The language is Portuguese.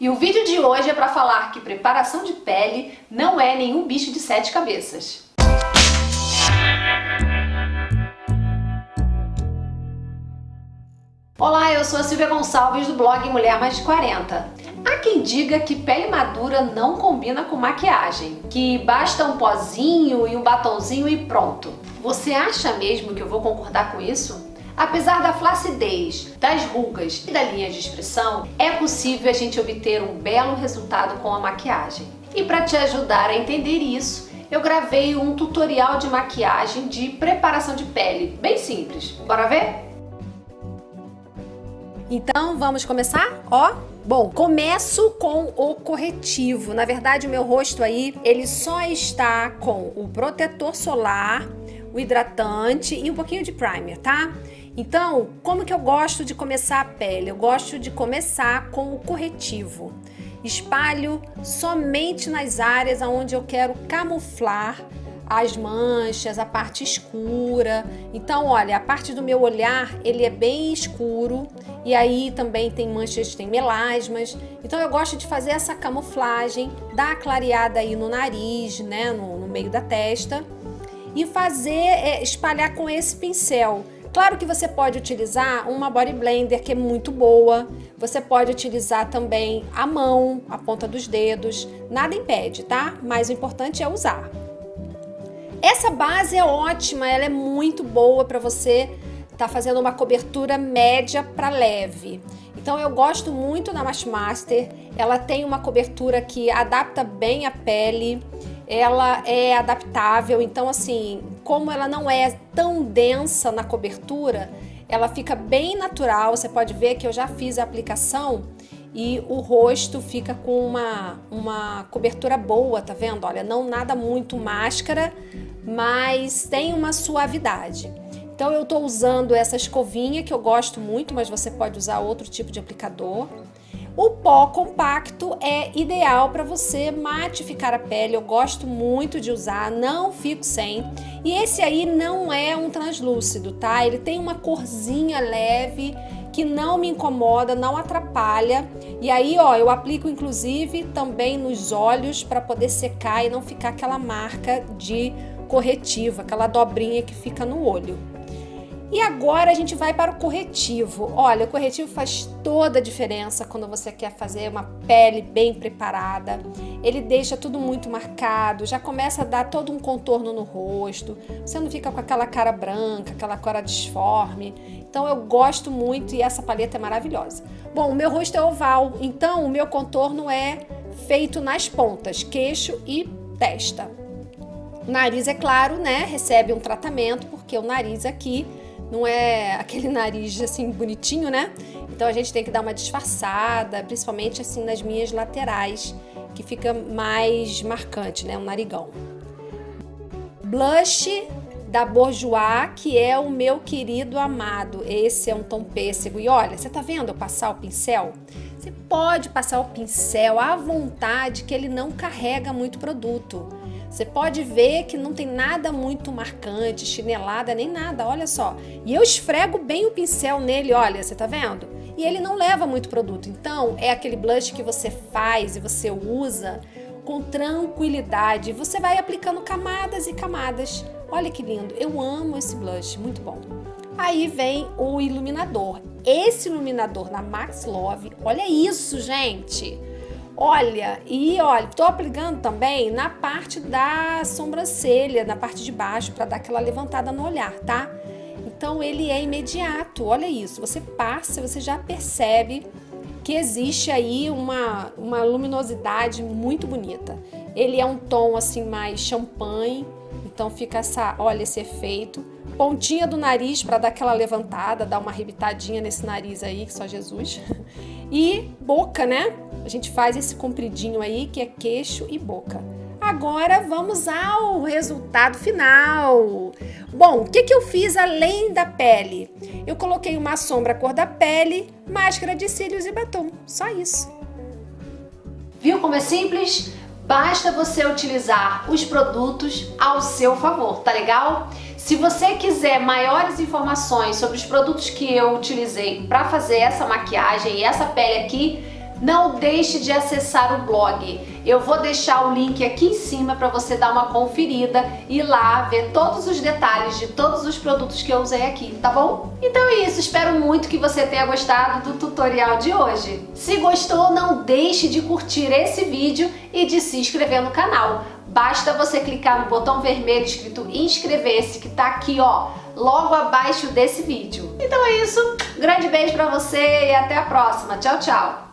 E o vídeo de hoje é para falar que preparação de pele não é nenhum bicho de sete cabeças. Olá, eu sou a Silvia Gonçalves do blog Mulher Mais de 40. Há quem diga que pele madura não combina com maquiagem, que basta um pozinho e um batonzinho e pronto. Você acha mesmo que eu vou concordar com isso? Apesar da flacidez, das rugas e da linha de expressão, é possível a gente obter um belo resultado com a maquiagem. E para te ajudar a entender isso, eu gravei um tutorial de maquiagem de preparação de pele, bem simples. Bora ver? Então vamos começar? Ó, Bom, começo com o corretivo. Na verdade, o meu rosto aí, ele só está com o protetor solar, o hidratante e um pouquinho de primer, tá? Então, como que eu gosto de começar a pele? Eu gosto de começar com o corretivo. Espalho somente nas áreas onde eu quero camuflar as manchas, a parte escura. Então, olha, a parte do meu olhar, ele é bem escuro e aí também tem manchas, tem melasmas. Então, eu gosto de fazer essa camuflagem, dar a clareada aí no nariz, né, no, no meio da testa e fazer, é, espalhar com esse pincel. Claro que você pode utilizar uma body blender que é muito boa, você pode utilizar também a mão, a ponta dos dedos, nada impede, tá? Mas o importante é usar. Essa base é ótima, ela é muito boa para você estar tá fazendo uma cobertura média para leve. Então eu gosto muito da Master, ela tem uma cobertura que adapta bem a pele, ela é adaptável, então assim, como ela não é tão densa na cobertura, ela fica bem natural, você pode ver que eu já fiz a aplicação e o rosto fica com uma, uma cobertura boa, tá vendo? Olha, não nada muito máscara, mas tem uma suavidade. Então eu estou usando essa escovinha que eu gosto muito, mas você pode usar outro tipo de aplicador. O pó compacto é ideal para você matificar a pele, eu gosto muito de usar, não fico sem. E esse aí não é um translúcido, tá? Ele tem uma corzinha leve que não me incomoda, não atrapalha. E aí, ó, eu aplico inclusive também nos olhos para poder secar e não ficar aquela marca de corretivo, aquela dobrinha que fica no olho. E agora a gente vai para o corretivo. Olha, o corretivo faz toda a diferença quando você quer fazer uma pele bem preparada. Ele deixa tudo muito marcado, já começa a dar todo um contorno no rosto. Você não fica com aquela cara branca, aquela cara disforme. Então eu gosto muito e essa paleta é maravilhosa. Bom, o meu rosto é oval, então o meu contorno é feito nas pontas, queixo e testa. Nariz, é claro, né, recebe um tratamento, porque o nariz aqui não é aquele nariz assim bonitinho, né? Então a gente tem que dar uma disfarçada, principalmente assim nas minhas laterais, que fica mais marcante, né? Um narigão. Blush da Bourjois, que é o meu querido amado. Esse é um tom pêssego. E olha, você tá vendo eu passar o pincel? Você pode passar o pincel à vontade, que ele não carrega muito produto. Você pode ver que não tem nada muito marcante, chinelada, nem nada, olha só. E eu esfrego bem o pincel nele, olha, você tá vendo? E ele não leva muito produto. Então, é aquele blush que você faz e você usa com tranquilidade. Você vai aplicando camadas e camadas. Olha que lindo, eu amo esse blush, muito bom. Aí vem o iluminador. Esse iluminador na Max Love, olha isso, gente! Olha, e olha, tô aplicando também na parte da sobrancelha, na parte de baixo, para dar aquela levantada no olhar, tá? Então ele é imediato, olha isso, você passa, você já percebe que existe aí uma, uma luminosidade muito bonita. Ele é um tom assim mais champanhe, então fica essa, olha esse efeito. Pontinha do nariz para dar aquela levantada, dar uma arrebitadinha nesse nariz aí, que só Jesus. E boca, né? A gente faz esse compridinho aí, que é queixo e boca. Agora vamos ao resultado final. Bom, o que, que eu fiz além da pele? Eu coloquei uma sombra cor da pele, máscara de cílios e batom. Só isso. Viu como é simples? Basta você utilizar os produtos ao seu favor, tá legal? Se você quiser maiores informações sobre os produtos que eu utilizei para fazer essa maquiagem e essa pele aqui, não deixe de acessar o blog. Eu vou deixar o link aqui em cima para você dar uma conferida e lá ver todos os detalhes de todos os produtos que eu usei aqui, tá bom? Então é isso, espero muito que você tenha gostado do tutorial de hoje. Se gostou, não deixe de curtir esse vídeo e de se inscrever no canal. Basta você clicar no botão vermelho escrito inscrever-se que tá aqui, ó, logo abaixo desse vídeo. Então é isso, grande beijo pra você e até a próxima. Tchau, tchau!